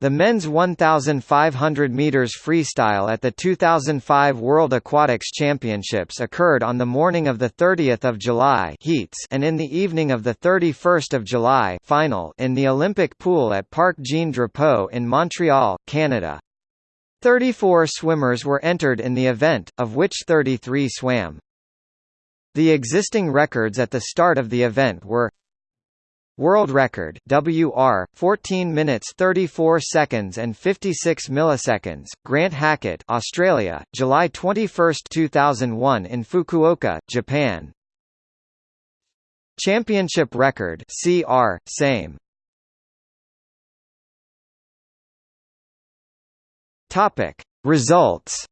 The men's 1,500 meters freestyle at the 2005 World Aquatics Championships occurred on the morning of the 30th of July heats and in the evening of the 31st of July final in the Olympic pool at Parc Jean Drapeau in Montreal, Canada. 34 swimmers were entered in the event, of which 33 swam. The existing records at the start of the event were World record WR 14 minutes 34 seconds and 56 milliseconds Grant Hackett Australia July 21 2001 in Fukuoka Japan. Championship record CR same. Topic Results.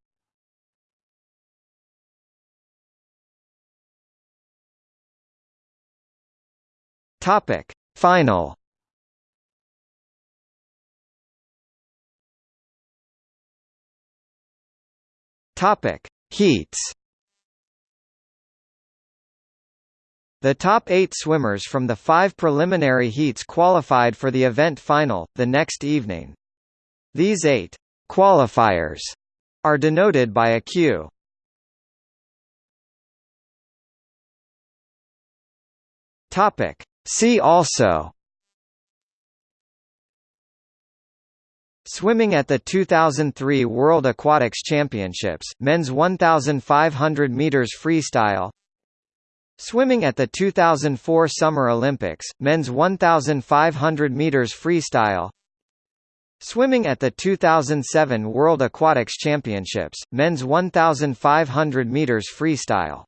Topic Final Topic Heats The top eight swimmers from the five preliminary heats qualified for the event final, the next evening. These eight qualifiers are denoted by a Q. See also Swimming at the 2003 World Aquatics Championships, men's 1,500 meters freestyle. Swimming at the 2004 Summer Olympics, men's 1,500 meters freestyle. Swimming at the 2007 World Aquatics Championships, men's 1,500 meters freestyle.